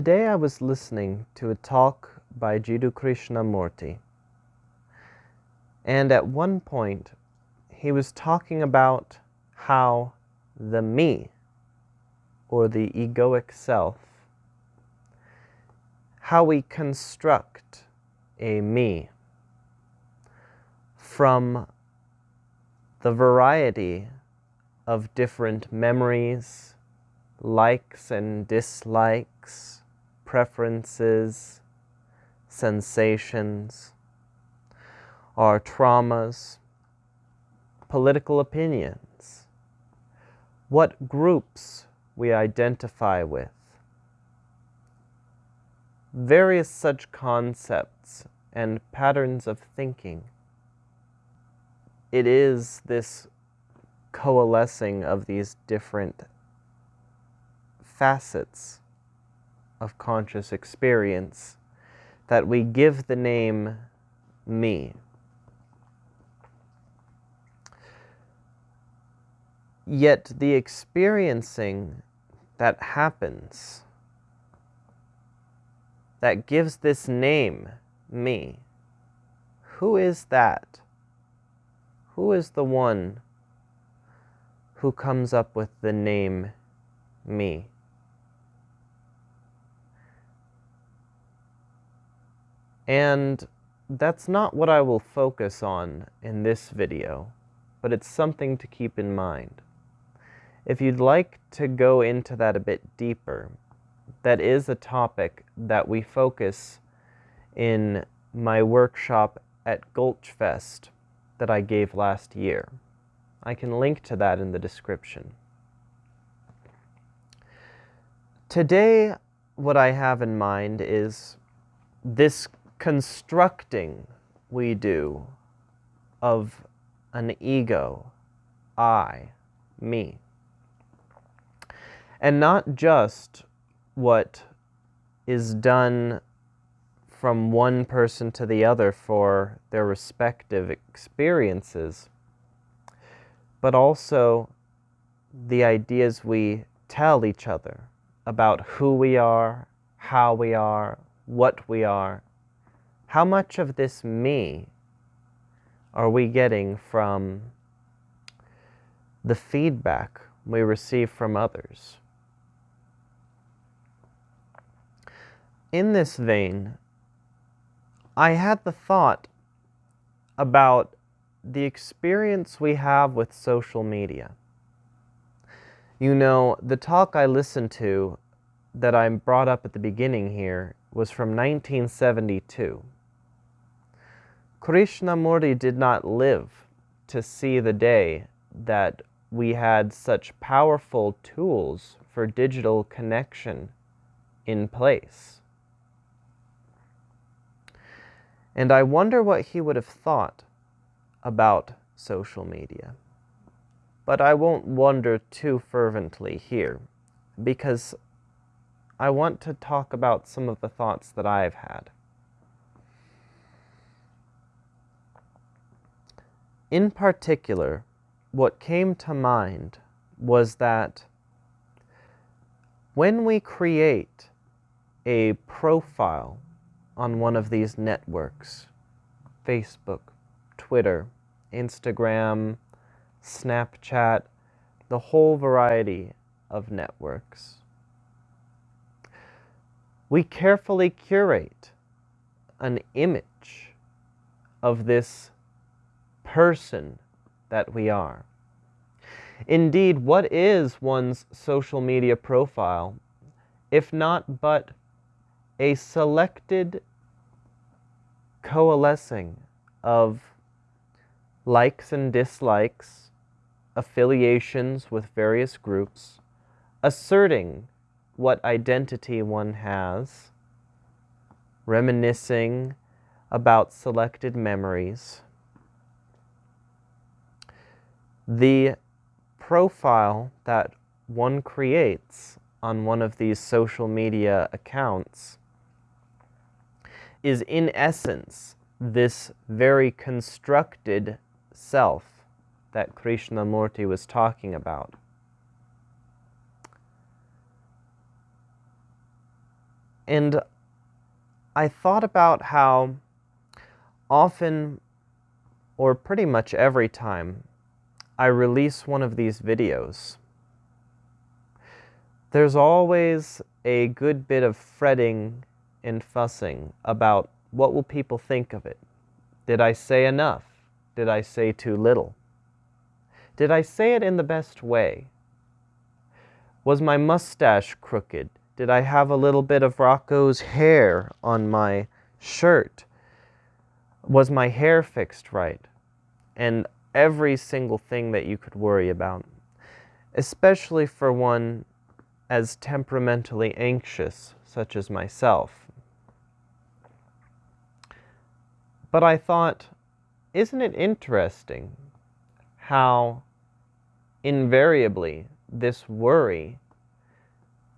Today I was listening to a talk by Jiddu Krishnamurti. And at one point, he was talking about how the me, or the egoic self, how we construct a me from the variety of different memories, likes and dislikes, preferences, sensations, our traumas, political opinions, what groups we identify with, various such concepts and patterns of thinking. It is this coalescing of these different facets of conscious experience that we give the name me. Yet the experiencing that happens, that gives this name me, who is that? Who is the one who comes up with the name me? And that's not what I will focus on in this video, but it's something to keep in mind. If you'd like to go into that a bit deeper, that is a topic that we focus in my workshop at Gulchfest that I gave last year. I can link to that in the description. Today, what I have in mind is this constructing we do of an ego, I, me. And not just what is done from one person to the other for their respective experiences, but also the ideas we tell each other about who we are, how we are, what we are, how much of this me are we getting from the feedback we receive from others? In this vein, I had the thought about the experience we have with social media. You know, the talk I listened to that I brought up at the beginning here was from 1972. Krishnamurti did not live to see the day that we had such powerful tools for digital connection in place. And I wonder what he would have thought about social media. But I won't wonder too fervently here, because I want to talk about some of the thoughts that I've had. In particular, what came to mind was that when we create a profile on one of these networks, Facebook, Twitter, Instagram, Snapchat, the whole variety of networks, we carefully curate an image of this person that we are. Indeed, what is one's social media profile if not but a selected coalescing of likes and dislikes, affiliations with various groups, asserting what identity one has, reminiscing about selected memories, the profile that one creates on one of these social media accounts is in essence this very constructed self that Krishnamurti was talking about. And I thought about how often, or pretty much every time, I release one of these videos, there's always a good bit of fretting and fussing about what will people think of it. Did I say enough? Did I say too little? Did I say it in the best way? Was my mustache crooked? Did I have a little bit of Rocco's hair on my shirt? Was my hair fixed right? And every single thing that you could worry about, especially for one as temperamentally anxious, such as myself. But I thought, isn't it interesting how invariably this worry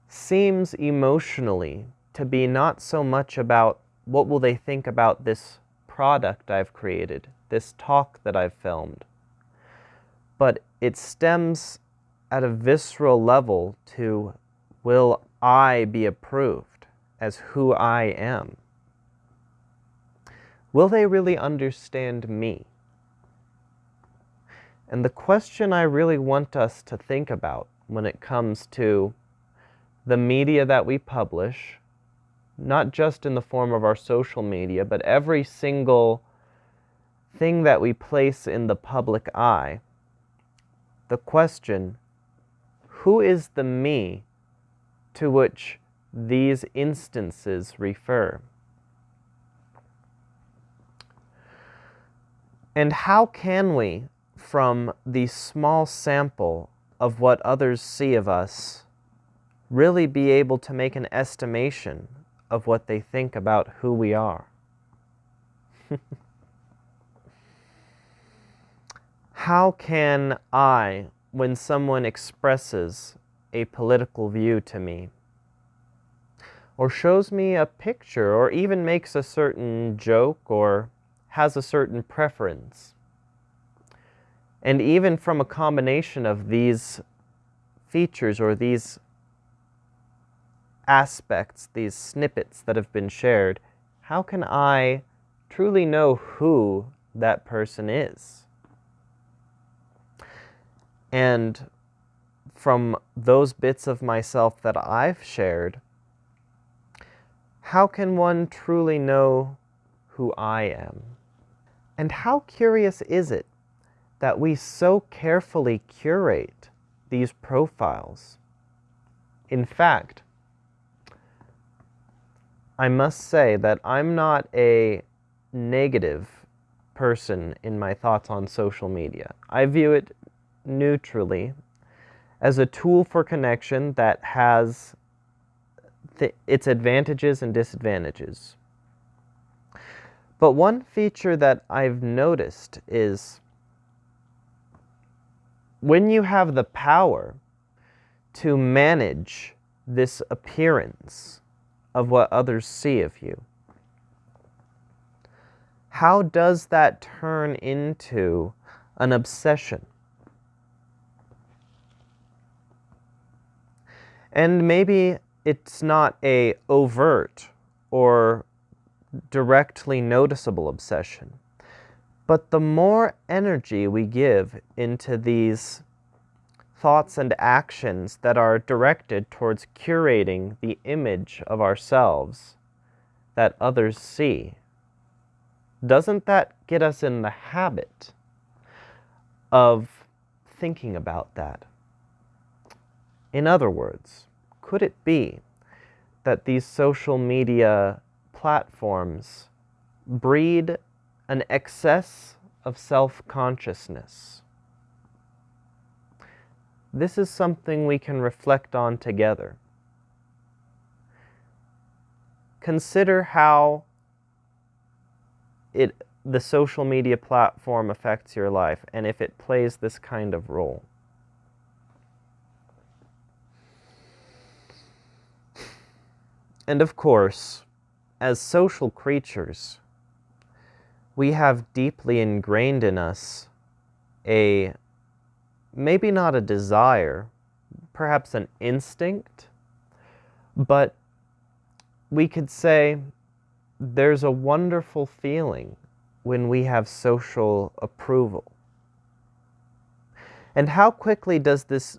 seems emotionally to be not so much about what will they think about this product I've created, this talk that I've filmed, but it stems at a visceral level to will I be approved as who I am? Will they really understand me? And the question I really want us to think about when it comes to the media that we publish, not just in the form of our social media, but every single thing that we place in the public eye, the question, who is the me to which these instances refer? And how can we, from the small sample of what others see of us, really be able to make an estimation of what they think about who we are? how can I, when someone expresses a political view to me, or shows me a picture, or even makes a certain joke, or has a certain preference. And even from a combination of these features or these aspects, these snippets that have been shared, how can I truly know who that person is? And from those bits of myself that I've shared, how can one truly know who I am? And how curious is it that we so carefully curate these profiles? In fact, I must say that I'm not a negative person in my thoughts on social media. I view it neutrally as a tool for connection that has its advantages and disadvantages. But one feature that I've noticed is when you have the power to manage this appearance of what others see of you, how does that turn into an obsession? And maybe it's not a overt or directly noticeable obsession. But the more energy we give into these thoughts and actions that are directed towards curating the image of ourselves that others see, doesn't that get us in the habit of thinking about that? In other words, could it be that these social media platforms breed an excess of self-consciousness. This is something we can reflect on together. Consider how it, the social media platform affects your life and if it plays this kind of role. And of course, as social creatures, we have deeply ingrained in us a, maybe not a desire, perhaps an instinct, but we could say there's a wonderful feeling when we have social approval. And how quickly does this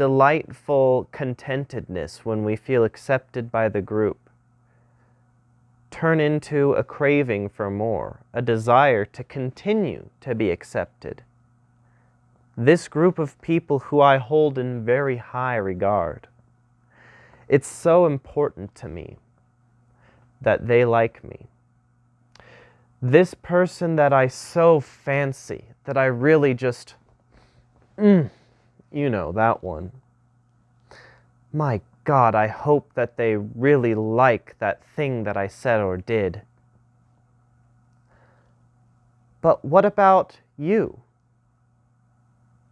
delightful contentedness when we feel accepted by the group turn into a craving for more, a desire to continue to be accepted? This group of people who I hold in very high regard. It's so important to me that they like me. This person that I so fancy, that I really just, mm, you know, that one. My God, I hope that they really like that thing that I said or did. But what about you?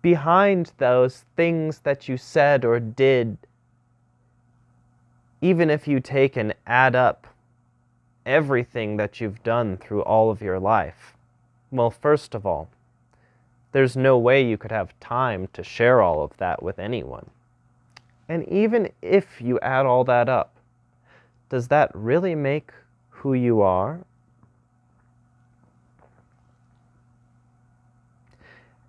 Behind those things that you said or did, even if you take and add up everything that you've done through all of your life? Well, first of all, there's no way you could have time to share all of that with anyone. And even if you add all that up, does that really make who you are?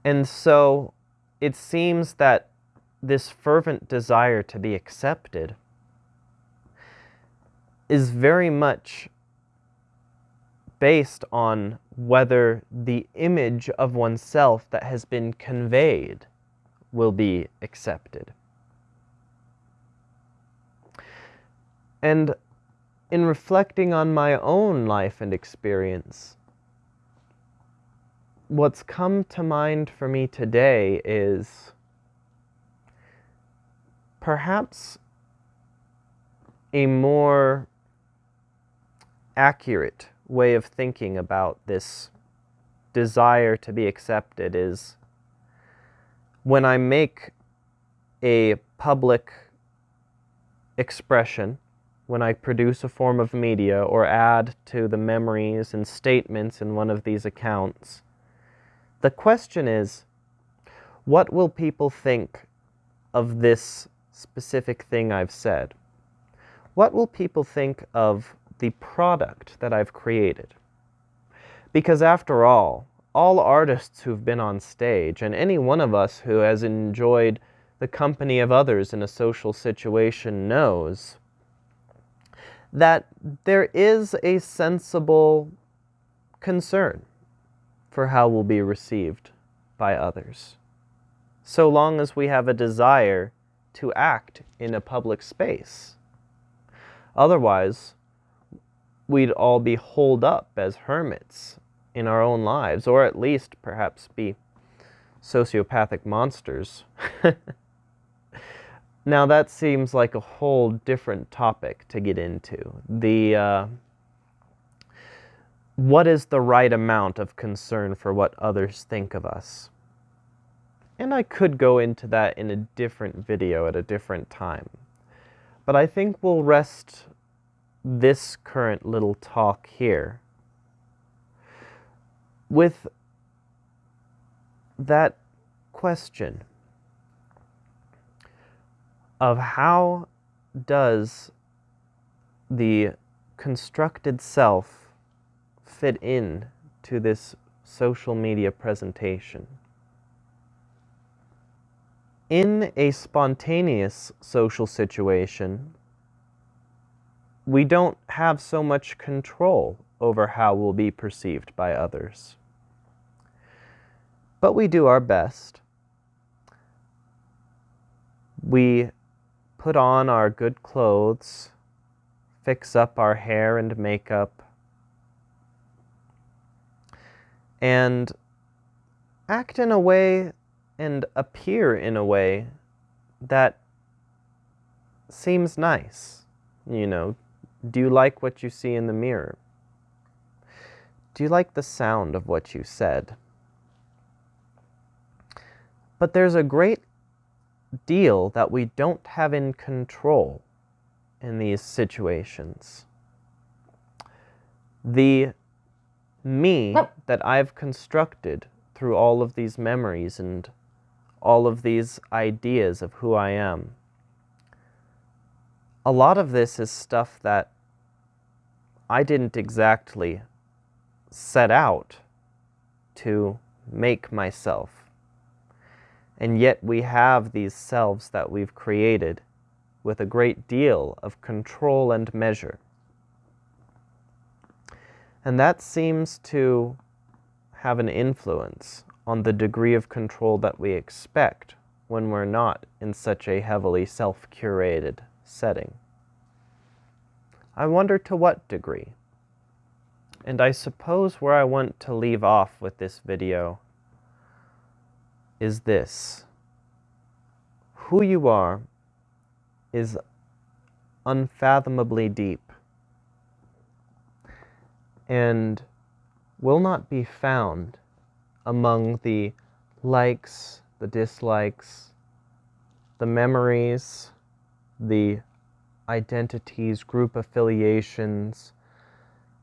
And so it seems that this fervent desire to be accepted is very much based on whether the image of oneself that has been conveyed will be accepted. And in reflecting on my own life and experience, what's come to mind for me today is perhaps a more accurate way of thinking about this desire to be accepted is when I make a public expression, when I produce a form of media or add to the memories and statements in one of these accounts, the question is, what will people think of this specific thing I've said? What will people think of the product that I've created. Because after all, all artists who've been on stage, and any one of us who has enjoyed the company of others in a social situation knows that there is a sensible concern for how we'll be received by others. So long as we have a desire to act in a public space. Otherwise, we'd all be holed up as hermits in our own lives, or at least perhaps be sociopathic monsters. now that seems like a whole different topic to get into. The uh, what is the right amount of concern for what others think of us? And I could go into that in a different video at a different time. But I think we'll rest this current little talk here with that question of how does the constructed self fit in to this social media presentation. In a spontaneous social situation, we don't have so much control over how we'll be perceived by others. But we do our best. We put on our good clothes, fix up our hair and makeup, and act in a way and appear in a way that seems nice, you know, do you like what you see in the mirror? Do you like the sound of what you said? But there's a great deal that we don't have in control in these situations. The me that I've constructed through all of these memories and all of these ideas of who I am a lot of this is stuff that I didn't exactly set out to make myself. And yet we have these selves that we've created with a great deal of control and measure. And that seems to have an influence on the degree of control that we expect when we're not in such a heavily self-curated setting. I wonder to what degree. And I suppose where I want to leave off with this video is this. Who you are is unfathomably deep and will not be found among the likes, the dislikes, the memories, the identities, group affiliations,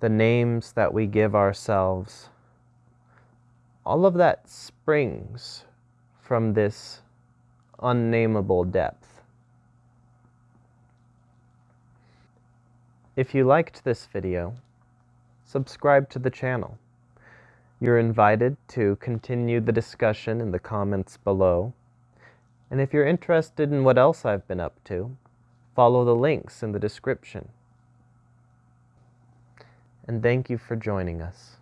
the names that we give ourselves. All of that springs from this unnameable depth. If you liked this video, subscribe to the channel. You're invited to continue the discussion in the comments below. And if you're interested in what else I've been up to, follow the links in the description. And thank you for joining us.